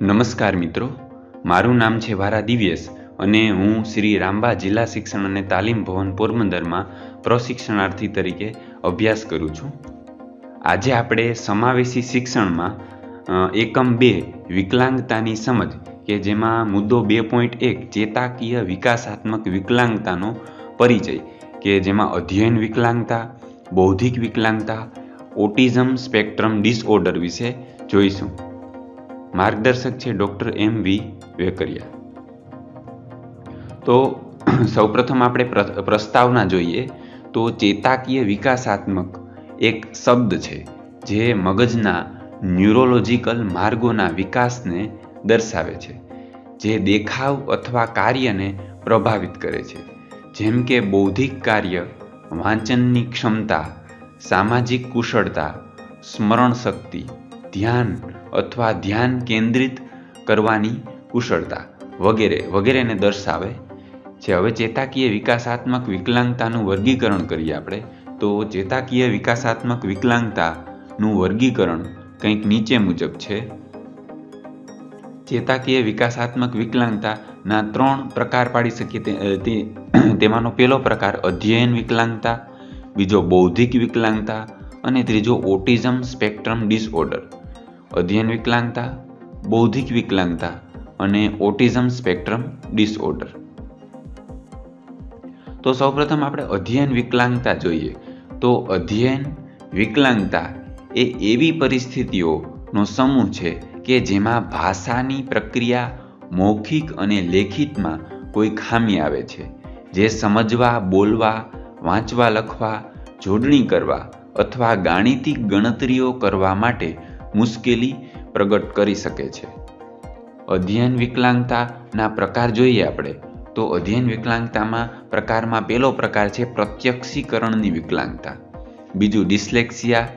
નમસ્કાર મિત્રો, મારું નામ છે વારા દિવ્યેશ અને હું શ્રી રામબા જિલ્લા શિક્ષણ અને તાલીમ ભવન પોરબંદરમાં પ્રશિક્ષણાર્થી તરીકે અભ્યાસ કરું છું. આજે આપણે સમાવેશી શિક્ષણમાં એકમ બે, વિકલાંગતાની સમજ કે જેમાં મુદ્દો બે પોઈન્ટ એક, ચેતાકીય વિકાસાત્મક વિકલાંગતાનો પરિચય કે જેમાં અધ્યયન વિકલાંગતા, બૌદ્ધિક વિકલાંગતા, ઓટિઝમ સ્પેક્ટ્રમ ડિસઓર્ડર વિશે જોઈશું. માર્ગદર્શક છે ડૉક્ટર એમ વી વેકરિયા. તો સૌપ્રથમ આપણે પ્રસ્તાવના જોઈએ તો ચેતાકીય વિકાસાત્મક એક શબ્દ છે જે મગજના ન્યુરોલોજિકલ માર્ગોના વિકાસને દર્શાવે છે, જે દેખાવ અથવા કાર્યને પ્રભાવિત કરે છે. જેમ કે બૌદ્ધિક કાર્ય, વાંચનની ક્ષમતા, સામાજિક કુશળતા, સ્મરણ શક્તિ ધ્યાન અથવા ધ્યાન કેન્દ્રિત કરવાની કુશળતા વગેરે, વગેરેને દર્શાવે છે. હવે ચેતાકીય વિકાસાત્મક વિકલાંગતાનું વર્ગીકરણ કરીએ આપણે. તો ચેતાકીય વિકાસાત્મક વિકલાંગતાનું વર્ગીકરણ કંઈક નીચે મુજબ છે. ચેતાકીય વિકાસાત્મક વિકલાંગતાના ત્રણ પ્રકાર પાડી શકીએ તેમાંનો પહેલો પ્રકાર અધ્યયન વિકલાંગતા, બીજો બૌદ્ધિક વિકલાંગતા અને ત્રીજો ઓટિઝમ સ્પેક્ટ્રમ ડિસઓર્ડર. અધ્યયન વિકલાંગતા, બૌદ્ધિક વિકલાંગતા અને ઓટિઝમ સ્પેક્ટ્રમ ડિસઓર્ડર. તો સૌપ્રથમ આપણે અધ્યયન વિકલાંગતા જોઈએ. તો અધ્યયન વિકલાંગતા એ એવી પરિસ્થિતિઓનો સમૂહ છે કે જેમાં ભાષાની પ્રક્રિયા મૌખિક અને લેખિતમાં કોઈ ખામી આવે છે. જે સમજવા, બોલવા, વાંચવા, લખવા, જોડણી કરવા અથવા ગાણિતિક ગણતરીઓ કરવા માટે મુશ્કેલી પ્રગટ કરી શકે છે. અધ્યયન વિકલાંગતાના પ્રકાર જોઈએ આપણે, તો અધ્યયન વિકલાંગતામાં પ્રકારમાં પહેલો પ્રકાર છે પ્રત્યક્ષીકરણની વિકલાંગતા. બીજું ડિસ્લેક્સિયા,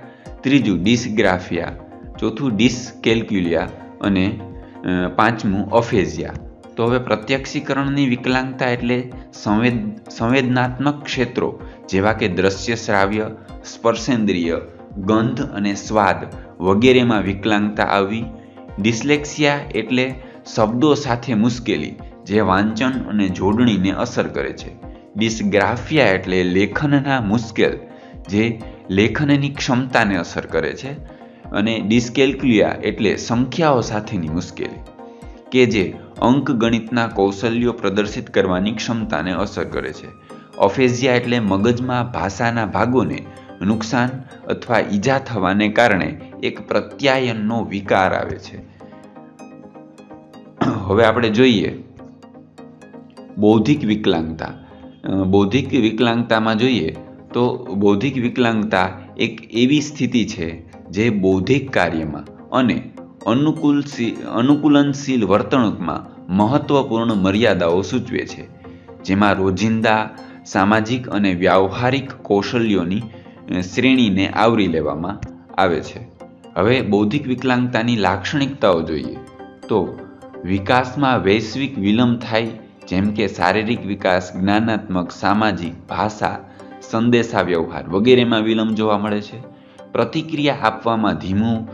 ત્રીજું ડિસગ્રાફિયા, ચોથું ડિસકેલ્ક્યુલિયા અને પાંચમું અફેઝિયા. તો હવે પ્રત્યક્ષીકરણની વિકલાંગતા એટલે સંવેદ, સંવેદનાત્મક ક્ષેત્રો, જેવા કે દ્રશ્ય શ્રાવ્ય, સ્પર્શેન્દ્રિય, ગંધ અને સ્વાદ વગેરેમાં વિકલાંગતા આવવી ડિસ્લેક્સિયા એટલે શબ્દો સાથે મુશ્કેલી, જે વાંચન અને જોડણીને અસર કરે છે. ડિસ્ગ્રાફિયા એટલે લેખનના મુશ્કેલ, જે લેખનની ક્ષમતાને અસર કરે છે અને ડિસ્કેલ્ક્યુલિયા એટલે સંખ્યાઓ સાથેની મુશ્કેલી, કે જે અંકગણિતના કૌશલ્યો પ્રદર્શિત કરવાની ક્ષમતાને અસર કરે છે. ઓફેઝિયા એટલે મગજમાં ભાષાના ભાગોને નુકસાન અથવા ઈજા થવાને કારણે એક પ્રત્યાયનનો વિકાર આવે છે. હવે આપણે જોઈએ બૌદ્ધિક વિકલાંગતા. બૌદ્ધિક વિકલાંગતામાં જોઈએ તો બૌદ્ધિક વિકલાંગતા એક એવી સ્થિતિ છે જે બૌદ્ધિક કાર્યમાં અને અનુકૂળ અનુકૂલનશીલ વર્તણૂકમાં મહત્વપૂર્ણ મર્યાદાઓ સૂચવે છે. જેમાં રોજિંદા, સામાજિક અને વ્યાવહારિક કૌશલ્યોની શ્રેણીને આવરી લેવામાં આવે છે. હવે બૌદ્ધિક વિકલાંગતાની લાક્ષણિકતાઓ જોઈએ તો વિકાસમાં વૈશ્વિક વિલંબ થાય, જેમ કે શારીરિક વિકાસ, જ્ઞાનાત્મક, સામાજિક, ભાષા સંદેશા વ્યવહાર વગેરેમાં વિલંબ જોવા મળે છે. પ્રતિક્રિયા આપવામાં ધીમું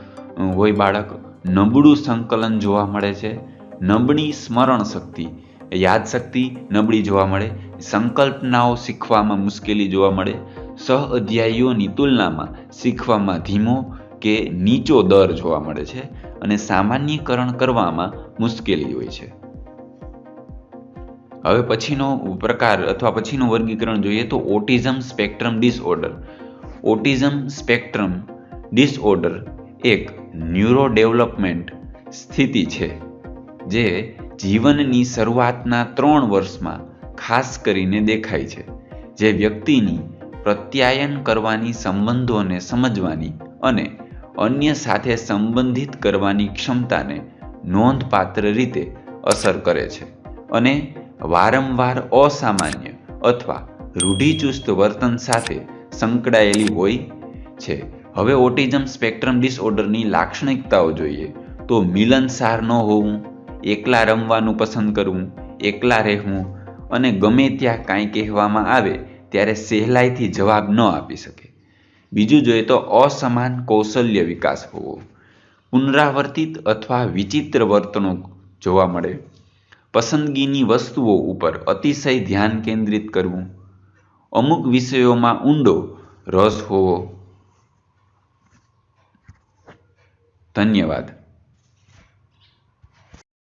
હોય બાળક, નબળું સંકલન જોવા મળે છે. નબળી સ્મરણ શક્તિ, યાદશક્તિ નબળી જોવા મળે. સંકલ્પનાઓ શીખવામાં મુશ્કેલી જોવા મળે. સહ અધ્યાયીઓની તુલનામાં શીખવામાં ધીમો કે નીચો દર જોવા મળે છે અને સામાન્યકરણ કરવામાં મુશ્કેલી હોય છે. હવે પછીનો પ્રકાર અથવા પછીનું વર્ગીકરણ જોઈએ તો autism spectrum disorder. Autism spectrum disorder એક ન્યુરો ડેવલપમેન્ટ સ્થિતિ છે જે જીવનની શરૂઆતના ત્રણ વર્ષમાં ખાસ કરીને દેખાય છે. જે વ્યક્તિની પ્રત્યાયન કરવાની સંબંધોને સમજવાની અને અન્ય સાથે સંબંધિત કરવાની ક્ષમતાને નોંધપાત્ર રીતે અસર કરે છે અને વારંવાર અસામાન્ય અથવા રૂઢિચુસ્ત વર્તન સાથે સંકળાયેલી હોય છે. હવે ઓટિઝમ સ્પેક્ટ્રમ ડિસઓર્ડરની લાક્ષણિકતાઓ જોઈએ તો મિલનસાર ન હોવું, એકલા રમવાનું પસંદ કરવું, એકલા રહેવું અને ગમે ત્યાં કાંઈ કહેવામાં આવે ત્યારે સહેલાઈથી જવાબ ન આપી શકે. બીજું જોઈએ તો અસમાન કૌશલ્ય વિકાસ હોવો. પુનરાવર્તિત અથવા વિચિત્ર વર્તણૂક જોવા મળે. પસંદગીની વસ્તુઓ ઉપર અતિશય ધ્યાન કેન્દ્રિત કરવું. અમુક વિષયોમાં ઊંડો રસ હોવો. ધન્યવાદ.